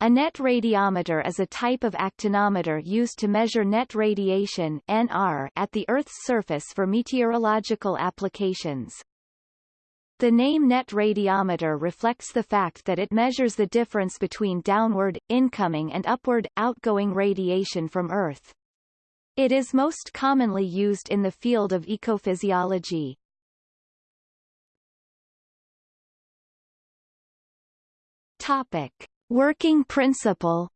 A net radiometer is a type of actinometer used to measure net radiation NR at the Earth's surface for meteorological applications. The name net radiometer reflects the fact that it measures the difference between downward, incoming and upward, outgoing radiation from Earth. It is most commonly used in the field of ecophysiology. Topic. Working principle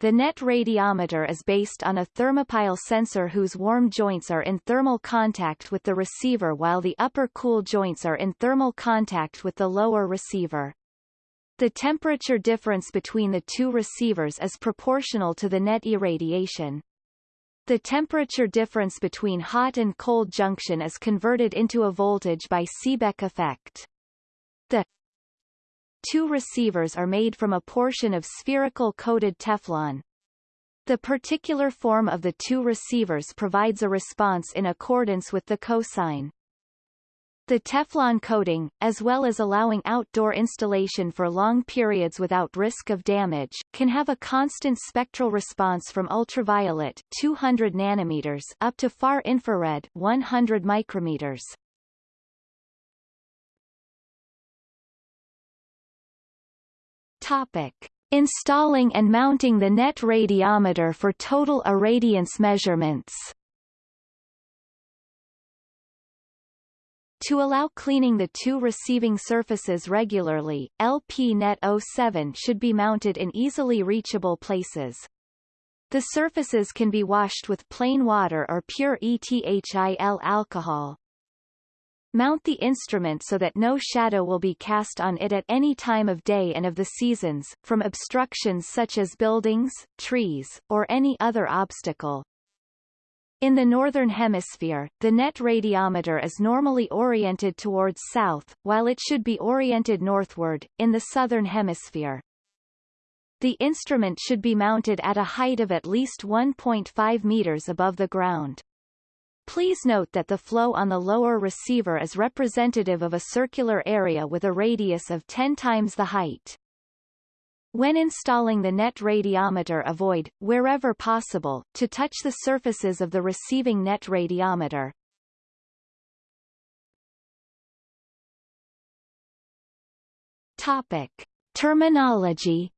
The net radiometer is based on a thermopile sensor whose warm joints are in thermal contact with the receiver while the upper cool joints are in thermal contact with the lower receiver. The temperature difference between the two receivers is proportional to the net irradiation. The temperature difference between hot and cold junction is converted into a voltage by Seebeck effect. The two receivers are made from a portion of spherical coated Teflon. The particular form of the two receivers provides a response in accordance with the cosine. The Teflon coating, as well as allowing outdoor installation for long periods without risk of damage, can have a constant spectral response from ultraviolet 200 nanometers up to far infrared 100 micrometers. Topic. Installing and mounting the net radiometer for total irradiance measurements To allow cleaning the two receiving surfaces regularly, LP-Net 07 should be mounted in easily reachable places. The surfaces can be washed with plain water or pure ETHYL alcohol. Mount the instrument so that no shadow will be cast on it at any time of day and of the seasons, from obstructions such as buildings, trees, or any other obstacle. In the Northern Hemisphere, the net radiometer is normally oriented towards south, while it should be oriented northward, in the Southern Hemisphere. The instrument should be mounted at a height of at least 1.5 meters above the ground. Please note that the flow on the lower receiver is representative of a circular area with a radius of 10 times the height. When installing the net radiometer avoid, wherever possible, to touch the surfaces of the receiving net radiometer. Topic. Terminology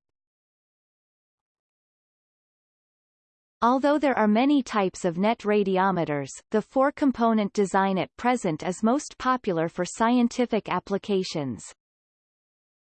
Although there are many types of net radiometers, the four-component design at present is most popular for scientific applications.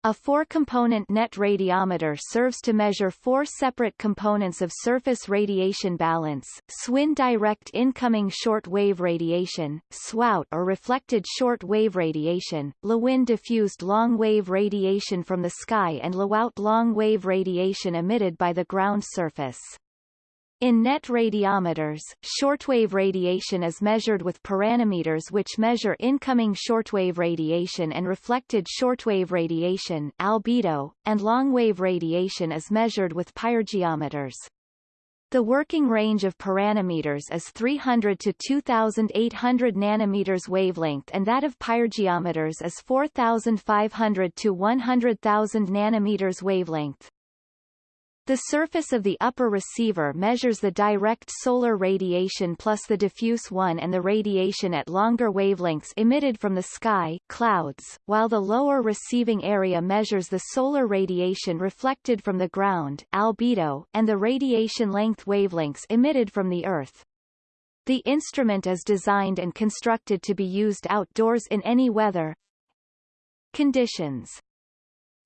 A four-component net radiometer serves to measure four separate components of surface radiation balance, SWIN direct incoming short-wave radiation, SWOUT or reflected short-wave radiation, LEWIN diffused long-wave radiation from the sky and LEWOUT long-wave radiation emitted by the ground surface. In net radiometers, shortwave radiation is measured with pyranometers which measure incoming shortwave radiation and reflected shortwave radiation albedo, and longwave radiation is measured with pyrgeometers. The working range of pyranometers is 300 to 2800 nanometers wavelength and that of pyrgeometers is 4500 to 100,000 nanometers wavelength. The surface of the upper receiver measures the direct solar radiation plus the diffuse one and the radiation at longer wavelengths emitted from the sky clouds, while the lower receiving area measures the solar radiation reflected from the ground albedo, and the radiation length wavelengths emitted from the Earth. The instrument is designed and constructed to be used outdoors in any weather conditions.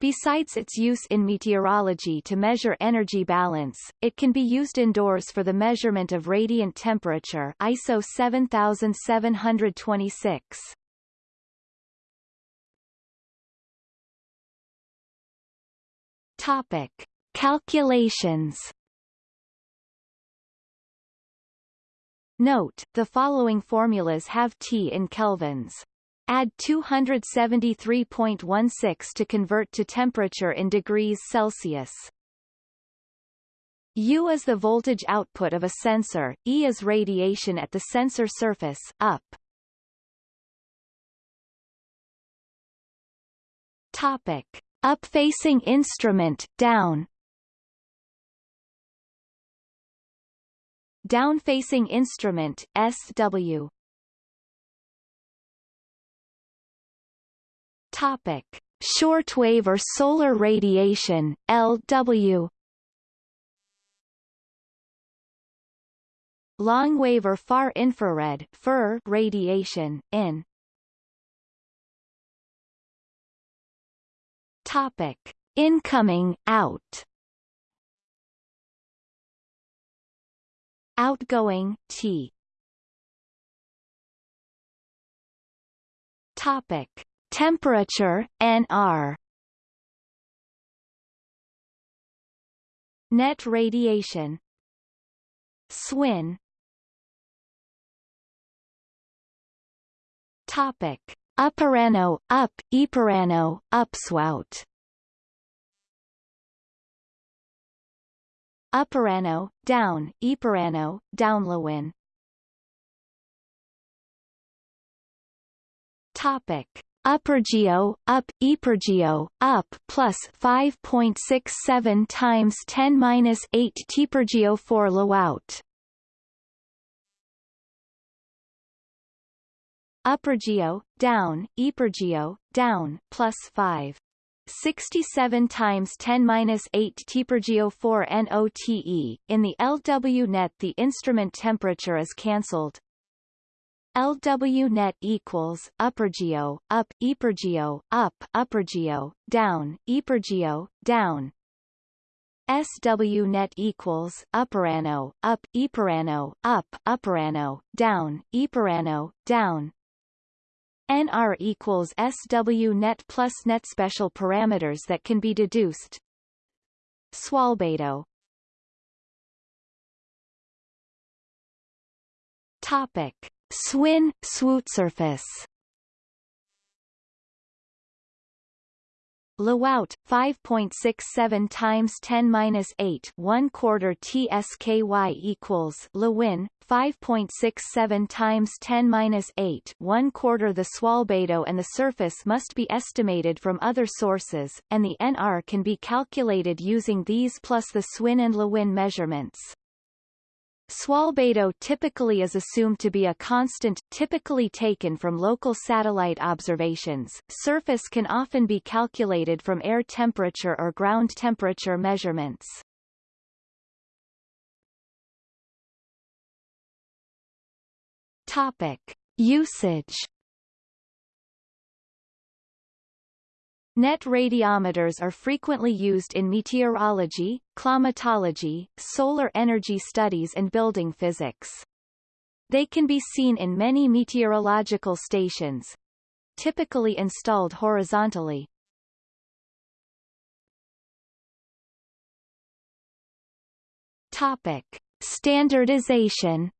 Besides its use in meteorology to measure energy balance, it can be used indoors for the measurement of radiant temperature ISO 7726. Topic. Calculations Note, the following formulas have T in kelvins. Add 273.16 to convert to temperature in degrees Celsius. U is the voltage output of a sensor, E is radiation at the sensor surface, up. Topic. Up-facing instrument, down Down-facing instrument, SW Topic. Shortwave or solar radiation, LW Long-wave or far infrared FIR radiation, IN Topic. Incoming, out Outgoing, T Topic. Temperature, NR Net radiation. SWIN. Topic. Upperano, up, Eperano, upswout. Upperano, down, Eperano, downlewin Topic. Uppergeo, up, Epergeo, up, plus 5.67 times 10 minus 8 Tpergeo 4 low Lowout. Uppergeo, down, Epergeo, down, plus 5. 67 times 10 minus 8 Tpergeo 4 NOTE. In the LW net the instrument temperature is cancelled. LW net equals uppergeo, up, epergeo, up, uppergeo, down, epergeo, down. SW net equals upperano, up, eperano, up, upperano, down, eperano, down. NR equals SW net plus net special parameters that can be deduced. Swalbado Topic. Swin, swoot surface. Lowout 5.67 times 10 minus 8 1 quarter tsky equals Lewin 5.67 times 10 minus 8 1 quarter the Swalbado and the surface must be estimated from other sources and the NR can be calculated using these plus the Swin and Lewin measurements Swalbado typically is assumed to be a constant, typically taken from local satellite observations. Surface can often be calculated from air temperature or ground temperature measurements. Topic. Usage Net radiometers are frequently used in meteorology, climatology, solar energy studies and building physics. They can be seen in many meteorological stations, typically installed horizontally. Topic. Standardization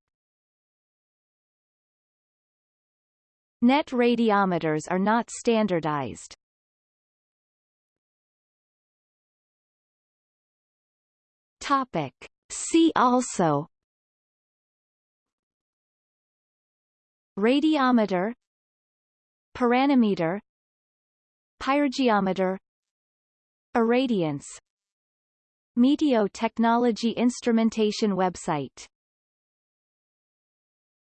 Net radiometers are not standardized. Topic. See also. Radiometer. Pyranometer Pyrgeometer Irradiance. Meteo Technology Instrumentation website